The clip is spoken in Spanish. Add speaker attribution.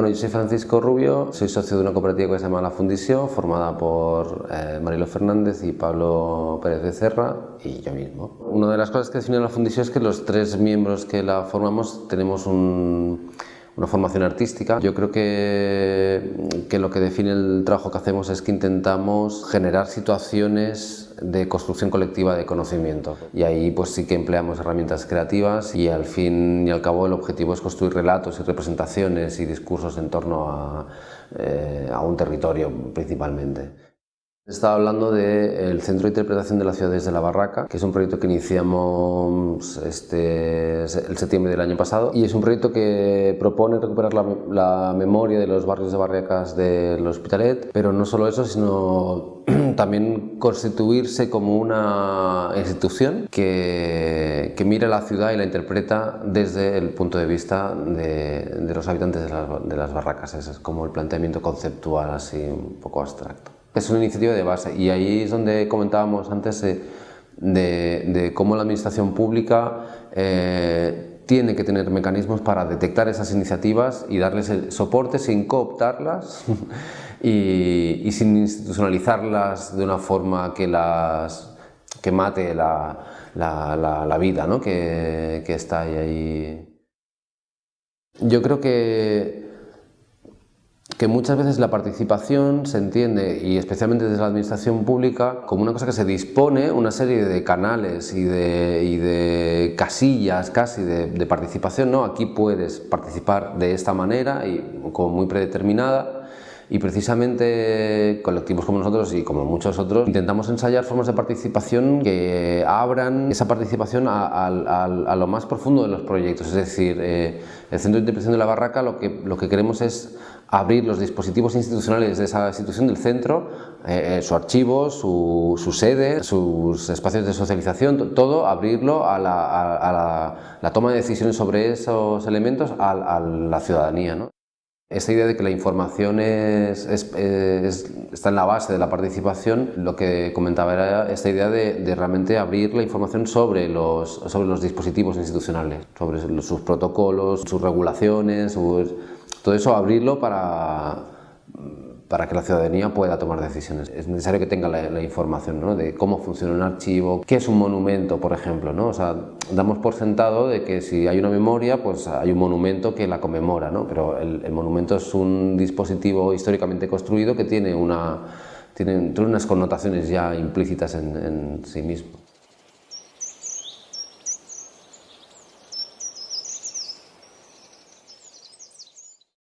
Speaker 1: bueno, yo soy Francisco Rubio, soy socio de una cooperativa que se llama La Fundición, formada por eh, Marilo Fernández y Pablo Pérez Becerra y yo mismo. Una de las cosas que define la Fundición es que los tres miembros que la formamos tenemos un una formación artística. Yo creo que, que, lo que define el trabajo que hacemos es que intentamos generar situaciones de construcción colectiva de conocimiento y ahí pues sí que empleamos herramientas creativas y al fin y al cabo el objetivo es construir relatos y representaciones y discursos en torno a, eh, a un territorio principalmente. Estaba hablando del Centro de Interpretación de las Ciudades de la Barraca, que es un proyecto que iniciamos este, el septiembre del año pasado y es un proyecto que propone recuperar la, memoria de los barrios de barracas del Hospitalet, pero no solo eso, sino también constituirse como una institución que, que mira la ciudad y la interpreta desde el punto de vista de, los habitantes de las, de las barracas. Ese es como el planteamiento conceptual así un poco abstracto. Es una iniciativa de base y ahí es donde comentábamos antes de, cómo la administración pública eh, tiene que tener mecanismos para detectar esas iniciativas y darles el soporte sin cooptarlas y, sin institucionalizarlas de una forma que, las, que mate la, la, vida ¿no? que, que está ahí. Yo creo que que muchas veces la participación se entiende, y especialmente desde la administración pública, como una cosa que se dispone una serie de canales y de, casillas casi de, participación, ¿no? aquí puedes participar de esta manera y como muy predeterminada, y precisamente colectivos como nosotros y como muchos otros intentamos ensayar formas de participación que abran esa participación a, lo más profundo de los proyectos. Es decir, eh, el Centro de Interpretación de la Barraca lo que, lo que queremos es abrir los dispositivos institucionales de esa institución del centro, eh, eh, su archivo, su, sede, sus espacios de socialización, todo abrirlo a la, toma de decisiones sobre esos elementos a, la ciudadanía. ¿no? Esta idea de que la información es, está en la base de la participación, lo que comentaba era esta idea de, realmente abrir la información sobre los, sobre los dispositivos institucionales, sobre sus protocolos, sus regulaciones, todo eso abrirlo para, para que la ciudadanía pueda tomar decisiones. Es necesario que tenga la, información ¿no? de cómo funciona un archivo, qué es un monumento, por ejemplo. ¿no? O sea, damos por sentado de que si hay una memoria, pues hay un monumento que la conmemora, ¿no? pero el, monumento es un dispositivo históricamente construido que tiene, una, tiene, unas connotaciones ya implícitas en, en sí mismo.